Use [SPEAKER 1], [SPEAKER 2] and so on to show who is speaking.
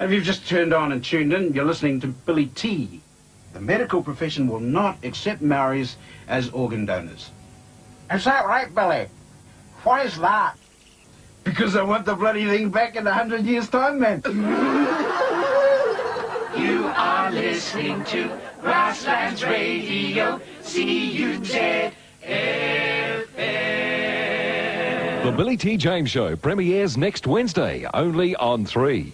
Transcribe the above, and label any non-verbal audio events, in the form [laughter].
[SPEAKER 1] If you've just turned on and tuned in, you're listening to Billy T. The medical profession will not accept Maoris as organ donors.
[SPEAKER 2] Is that right, Billy? Why is that?
[SPEAKER 1] Because I want the bloody thing back in a hundred years' time, man. [laughs]
[SPEAKER 3] You are listening to Grasslands Radio, C-U-Z-F-M.
[SPEAKER 4] The Billy T. James Show premieres next Wednesday, only on 3.